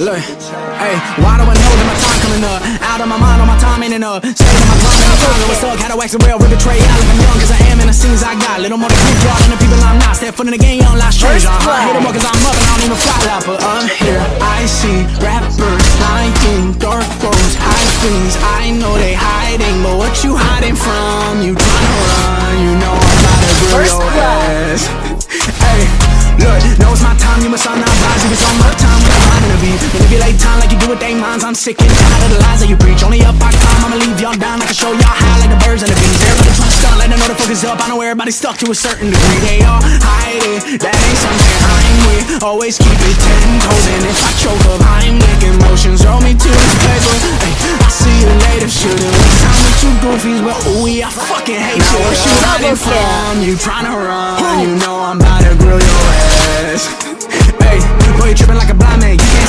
Look, hey, why do I know that my time coming up? Out of my mind, all my time ain't enough. Stay on my grind, and I'm trying what's up. Had to wax the rail, rip the tray out like I'm young, cause I am, and the scenes I got. Little more than creep draw than the people I'm not. Step foot in the game, young, like strange. Uh-huh. Hit them up cause I'm up, and I don't even fly out, but I'm here. I see rappers lying, dark roads, high things. I know they hiding, but what you hiding from? You tryna run, you know I'm about to First your blood. ass. Hey, look, know it's my time, you must all not rise. If it's on my time, got mine with they minds. I'm sick and tired of the lies that you preach. Only up I climb, I'ma leave y'all down. I can show y'all how, like the birds and the bees. Everybody tryna stunt, let them know the focus up. I know everybody's stuck to a certain degree. They all hide it, that ain't something I'm with. Always keep it ten toes, and if I choke up, I'm making motions. Roll me to this paper. Hey, I see you later, should've waste time with you goofies, but ooh, yeah, I fucking hate you. What you hiding from? You tryna run, you know I'm about to grill your ass. Hey, boy, you tripping like a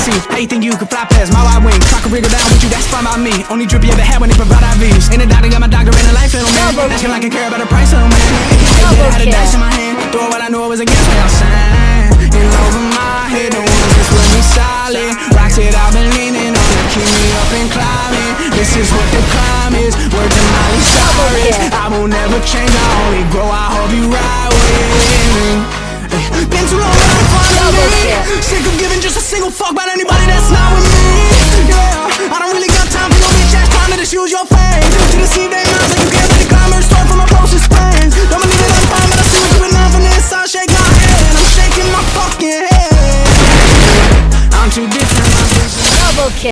see. How you think you can fly past my wide wing? Try to wriggle down with you, that's fine by me. Only drip you ever had when they provide IVs. In the doctor, got my doctor in the life, man. Double Asking like I care about the price of a man. I had a dice in my hand. Throw what I knew it was against me, I'm saying. And over my head, the ones that's with me solid. Rocks it, I've been leaning on to keep me up and climbing. This is what the climb is. Word to Miley Cyrus. I will never change, I only grow. I hope you ride with me. Eh, been too long without finding Double me. kill. Sick of giving a single fuck about anybody that's not with me. Yeah, I don't really got time for no bitch ass trying to just your fame To deceive their minds like you can't let it climb or store from my closest friends. Don't believe it, I'm fine, but I see what you been on from the inside Shake my head, I'm shaking my fucking head. I'm too different, I'm Double kill.